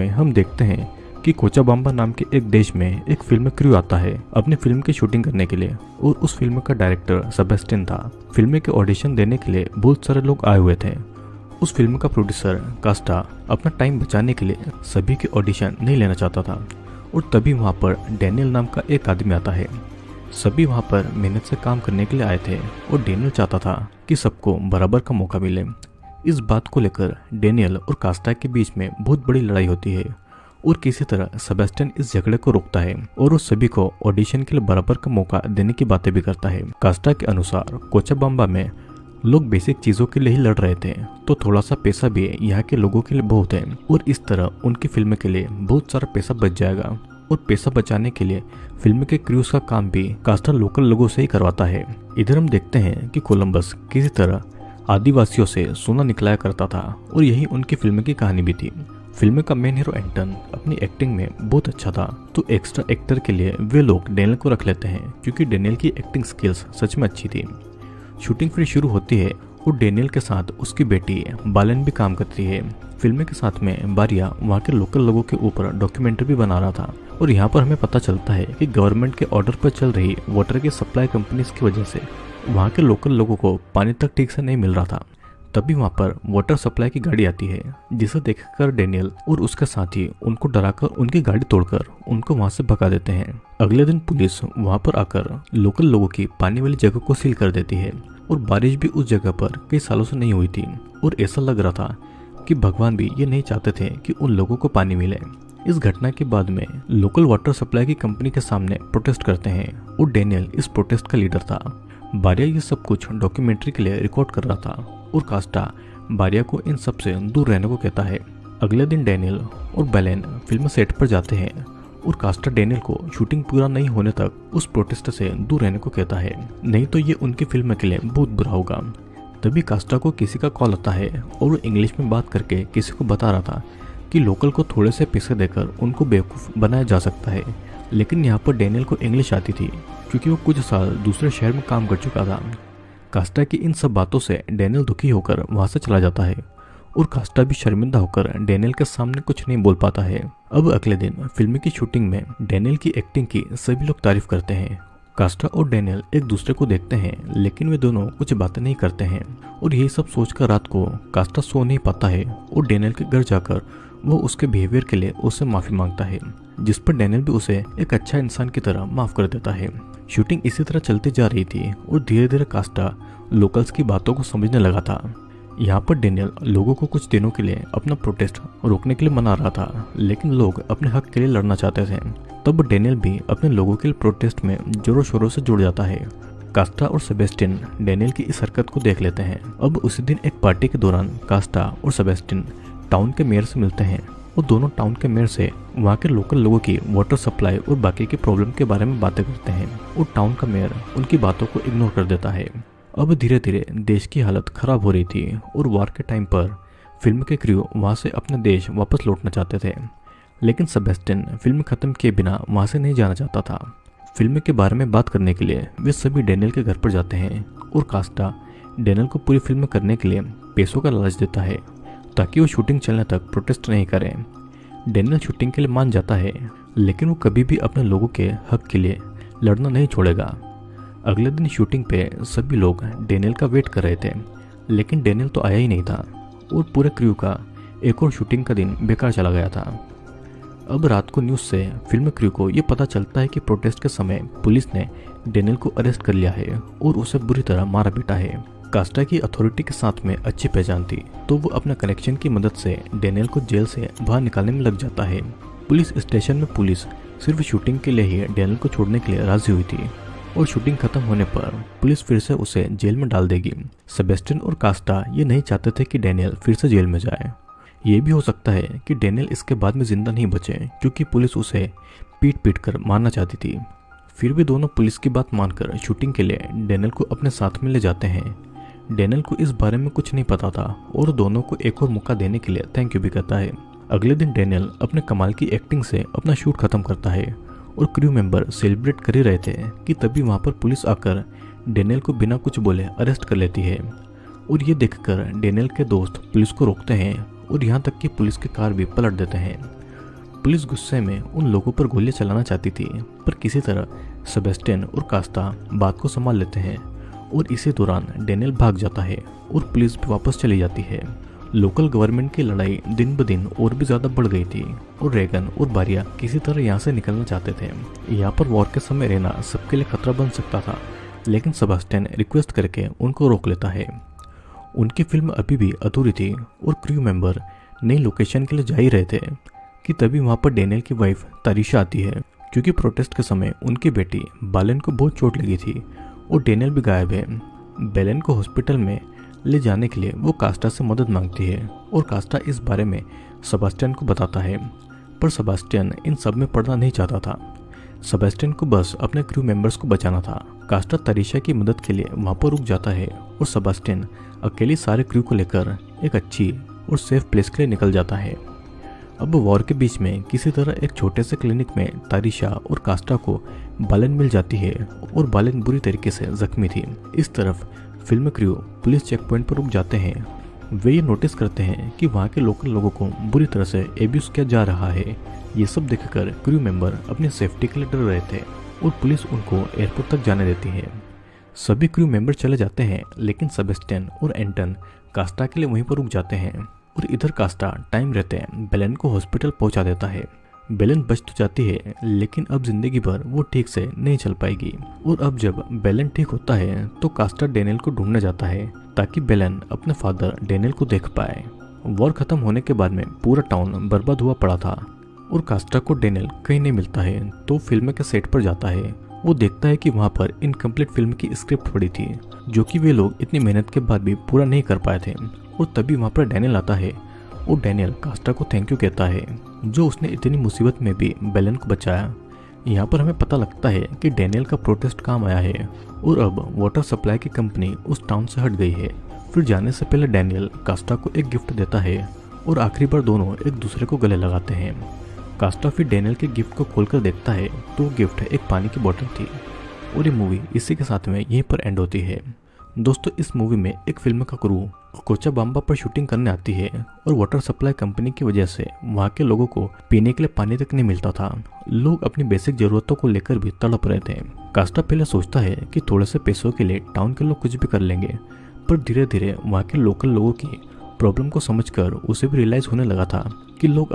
में हम देखते हैं कि कोचाबाम्बा नाम के एक देश में एक फ़िल्म क्रू आता है अपनी फ़िल्म की शूटिंग करने के लिए और उस फ़िल्म का डायरेक्टर सबेस्टिन था। फ़िल्म के ऑडिशन देने के लिए बहुत सारे लोग आए हुए थे। उस फ़िल्म का प्रोड्यूसर कास्टा अपना टाइम बचाने के लिए सभी के ऑडिशन नहीं लेना चाहता था और तभी वहाँ पर डैनियल नाम का एक आदमी आता है। सभी वहाँ पर मेहनत से काम करने के लिए आए थे और डेनियल चाहता था कि सबको बराबर का मौका मिले। इस बात को लेकर डेनियल और कास्टा के बीच में बहुत बड़ी लड़ाई होती है और किसी तरह सेबेस्टियन इस झगड़े को रोकता है और उस सभी को ऑडिशन के लिए बराबर का मौका देने की बातें भी करता है। कास्टा के अनुसार कोचाबाम्बा में लोग बेसिक चीज़ों के लिए ही लड़ रहे थे तो थोड़ा सा पैसा भी यहाँ के लोगों के लिए बहुत है और इस तरह उनकी फ़िल्म के लिए बहुत सारा पैसा बच जाएगा और पैसा बचाने के लिए फ़िल्म के क्रूज का काम भी कास्टा लोकल लोगों से ही करवाता है। इधर हम देखते हैं कि कोलंबस किसी तरह आदिवासियों से सोना निकलाया करता था और यही उनकी फ़िल्म की कहानी भी थी। फ़िल्म का मेन हीरो एंटन अपनी एक्टिंग में बहुत अच्छा था तो एक्स्ट्रा एक्टर के लिए वे लोग डेनियल को रख लेते हैं, क्योंकि डेनियल की एक्टिंग स्किल्स सच में अच्छी थी। शूटिंग फिर शुरू होती है और डेनियल के साथ उसकी बेटी बालन भी काम करती है। फ़िल्म के साथ में बारिया वहाँ के लोकल लोगों के ऊपर डॉक्यूमेंट्री भी बना रहा था और यहाँ पर हमें पता चलता है कि गवर्नमेंट के ऑर्डर पर चल रही वाटर की सप्लाई कंपनीज़ की वजह से वहाँ के लोकल लोगों को पानी तक ठीक से नहीं मिल रहा था। तभी वहाँ पर वाटर सप्लाई की गाड़ी आती है, जिसे देखकर डेनियल और उसके साथी उनको डराकर उनकी गाड़ी तोड़कर उनको वहाँ से भगा देते हैं। अगले दिन पुलिस वहाँ पर आकर लोकल लोगों की पानी वाली जगह को सील कर देती है और बारिश भी उस जगह पर कई सालों से नहीं हुई थी और ऐसा लग रहा था कि भगवान भी ये नहीं चाहते थे कि उन लोगों को पानी मिले। इस घटना के बाद में लोकल वाटर सप्लाई की कंपनी के सामने प्रोटेस्ट करते हैं और डेनियल इस प्रोटेस्ट का लीडर था। बारिया ये सब कुछ डॉक्यूमेंट्री के लिए रिकॉर्ड कर रहा था और कास्टा बारिया को इन सबसे दूर रहने को कहता है। अगले दिन डेनियल और बेलेन फ़िल्म सेट पर जाते हैं और कास्टा डेनियल को शूटिंग पूरा नहीं होने तक उस प्रोटेस्ट से दूर रहने को कहता है। नहीं तो ये उनकी फ़िल्म के लिए बहुत बुरा होगा। तभी कास्टा को किसी का कॉल आता है और वो इंग्लिश में बात करके किसी को बता रहा था कि लोकल को थोड़े से पैसे देकर उनको बेवकूफ़ बनाया जा सकता है। लेकिन यहाँ पर डेनियल को इंग्लिश आती थी। क्योंकि वो कुछ साल दूसरे शहर में काम कर चुका था। कास्टा की इन सब बातों से डेनियल दुखी होकर वहाँ से चला जाता है और कास्टा भी शर्मिंदा होकर डेनियल के सामने कुछ नहीं बोल पाता है। अब अगले दिन फ़िल्म की शूटिंग में डैनियल की एक्टिंग की सभी लोग तारीफ़ करते हैं। कास्टा और डेनियल एक दूसरे को देखते हैं, लेकिन वे दोनों कुछ बातें नहीं करते हैं। और यही सब सोचकर रात को कास्टा सो नहीं पाता है और डेनियल के घर जाकर वो उसके बिहेवियर के लिए उससे माफ़ी माँगता है, जिस पर डेनियल भी उसे एक अच्छा इंसान की तरह माफ़ कर देता है। शूटिंग इसी तरह चलती जा रही थी और धीरे धीरे कास्टा लोकल्स की बातों को समझने लगा था। यहाँ पर डेनियल लोगों को कुछ दिनों के लिए अपना प्रोटेस्ट रोकने के लिए मना रहा था, लेकिन लोग अपने हक के लिए लड़ना चाहते थे। तब डेनियल भी अपने लोगों के लिए प्रोटेस्ट में जोरों शोरों से जुड़ जाता है। कास्टा और सेबेस्टिन डेनियल की इस हरकत को देख लेते हैं। अब उसी दिन एक पार्टी के दौरान कास्टा और सेबेस्टिन टाउन के मेयर से मिलते हैं। और दोनों टाउन के मेयर से वहाँ के लोकल लोगों की वाटर सप्लाई और बाकी की प्रॉब्लम के बारे में बातें करते हैं। और टाउन का मेयर उनकी बातों को इग्नोर कर देता है। अब धीरे धीरे देश की हालत खराब हो रही थी और वार के टाइम पर फ़िल्म के क्रू वहाँ से अपने देश वापस लौटना चाहते थे। लेकिन सबेस्टिन फ़िल्म खत्म किए बिना वहाँ से नहीं जाना चाहता था। फ़िल्म के बारे में बात करने के लिए वे सभी डेनियल के घर पर जाते हैं और कास्टा डेनियल को पूरी फ़िल्म करने के लिए पैसों का लालच देता है। ताकि वो शूटिंग चलने तक प्रोटेस्ट नहीं करें। डेनियल शूटिंग के लिए मान जाता है, लेकिन वो कभी भी अपने लोगों के हक के लिए लड़ना नहीं छोड़ेगा। अगले दिन शूटिंग पे सभी लोग डेनियल का वेट कर रहे थे, लेकिन डेनियल तो आया ही नहीं था। और पूरे क्रू का एक और शूटिंग का दिन बेकार चला गया था। अब रात को न्यूज़ से फ़िल्म क्रू को ये पता चलता है कि प्रोटेस्ट के समय पुलिस ने डेनियल को अरेस्ट कर लिया है और उसे बुरी तरह मारा पीटा है। कास्टा की अथॉरिटी के साथ में अच्छी पहचान थी तो वो अपना कनेक्शन की मदद से डेनियल को जेल से बाहर निकालने में लग जाता है। पुलिस स्टेशन में पुलिस सिर्फ़ शूटिंग के लिए ही डेनियल को छोड़ने के लिए राज़ी हुई थी, और शूटिंग खत्म होने पर पुलिस फिर से उसे जेल में डाल देगी। सेबेस्टिन और कास्टा ये नहीं चाहते थे कि डेनियल फिर से जेल में जाए। ये भी हो सकता है कि डेनियल इसके बाद में ज़िंदा नहीं बचे, क्योंकि पुलिस उसे पीट पीट कर मारना चाहती थी। फिर भी दोनों पुलिस की बात मानकर शूटिंग के लिए डेनियल को अपने साथ में ले जाते हैं। डेनियल को इस बारे में कुछ नहीं पता था और दोनों को एक और मौका देने के लिए थैंक यू भी कहता है। अगले दिन डेनियल अपने कमाल की एक्टिंग से अपना शूट खत्म करता है और क्रू मेंबर सेलिब्रेट कर ही रहे थे कि तभी वहाँ पर पुलिस आकर डेनियल को बिना कुछ बोले अरेस्ट कर लेती है। और ये देखकर डेनियल के दोस्त पुलिस को रोकते हैं और यहाँ तक कि पुलिस की कार भी पलट देते हैं। पुलिस गुस्से में उन लोगों पर गोलियाँ चलाना चाहती थी, पर किसी तरह सेबेस्टियन और कास्ता बात को संभाल लेते हैं। और इसी दौरान डेनियल भाग जाता है और पुलिस भी वापस चली जाती है। लोकल गवर्नमेंट की लड़ाई दिन ब दिन और भी ज़्यादा बढ़ गई थी और रेगन और बारिया किसी तरह यहाँ से निकलना चाहते थे। यहाँ पर वॉर के समय रहना सबके लिए खतरा बन सकता था, लेकिन सबस्टेन रिक्वेस्ट करके उनको रोक लेता है। उनकी फ़िल्म अभी भी अधूरी थी और क्रू मेंबर नई लोकेशन के लिए जा ही रहे थे कि तभी वहाँ पर डेनियल की वाइफ तारिशा आती है, क्योंकि प्रोटेस्ट के समय उनकी बेटी बालन को बहुत चोट लगी थी और डेनियल भी गायब है। बेलन को हॉस्पिटल में ले जाने के लिए वो कास्टा से मदद मांगती है और कास्टा इस बारे में सबस्टियन को बताता है, पर सबस्टियन इन सब में पढ़ना नहीं चाहता था। सबस्टियन को बस अपने क्रू मेंबर्स को बचाना था। कास्टा तरीशा की मदद के लिए वहाँ पर रुक जाता है और सबस्टियन अकेले सारे क्रू को लेकर एक अच्छी और सेफ़ प्लेस के लिए निकल जाता है। अब वॉर के बीच में किसी तरह एक छोटे से क्लिनिक में तारिशा और कास्टा को बालन मिल जाती है और बालन बुरी तरीके से जख्मी थी। इस तरफ़ film crew police check point पर रुक जाते हैं। वे ये नोटिस करते हैं कि वहाँ के लोकल लोगों को बुरी तरह से एब्यूज किया जा रहा है। ये सब देखकर क्रू मेंबर अपनी सेफ्टी के लिए डर रहे थे और पुलिस उनको एयरपोर्ट तक जाने देती है। सभी क्रू मेंबर चले जाते हैं, लेकिन सबेस्टियन और एंटन कास्टा के लिए वहीं पर रुक जाते हैं। और इधर कास्टा टाइम रहते बेलन को हॉस्पिटल पहुँचा देता है। बेलन बच तो जाती है, लेकिन अब ज़िंदगी भर वो ठीक से नहीं चल पाएगी। और अब जब बेलन ठीक होता है तो कास्टर डेनियल को ढूँढने जाता है, ताकि बेलन अपने फादर डेनियल को देख पाए। वॉर खत्म होने के बाद में पूरा टाउन बर्बाद हुआ पड़ा था, और कास्टा को डेनियल कहीं नहीं मिलता है तो फ़िल्म के सेट पर जाता है। वो देखता है कि वहाँ पर इनकम्प्लीट फ़िल्म की स्क्रिप्ट पड़ी थी, जो कि वे लोग इतनी मेहनत के बाद भी पूरा नहीं कर पाए थे। और तभी वहाँ पर डैनियल आता है, और डैनियल कास्टा को थैंक यू कहता है, जो उसने इतनी मुसीबत में भी बेलन को बचाया। यहाँ पर हमें पता लगता है कि डैनियल का प्रोटेस्ट काम आया है, और अब वाटर सप्लाई की कंपनी उस टाउन से हट गई है। फिर जाने से पहले डैनियल कास्टा को एक गिफ्ट देता है, और आखिरी बार दोनों एक दूसरे को गले लगाते हैं। कास्टा फिर डेनियल के गिफ्ट को खोलकर देखता है तो गिफ्ट एक पानी की बोतल थी। और ये मूवी इसी के साथ में यहीं पर एंड होती है। दोस्तों, इस मूवी में एक फ़िल्म का क्रू कोचा बाम्बा पर शूटिंग करने आती है और वाटर सप्लाई कंपनी की वजह से वहाँ के लोगों को पीने के लिए पानी तक नहीं मिलता था। लोग अपनी बेसिक जरूरतों को लेकर भी तड़प रहे थे। कास्टा पहले सोचता है कि थोड़े से पैसों के लिए टाउन के लोग कुछ भी कर लेंगे, पर धीरे धीरे वहाँ के लोकल लोगों की प्रॉब्लम को समझकर उसे भी रियलाइज़ होने लगा था कि लोग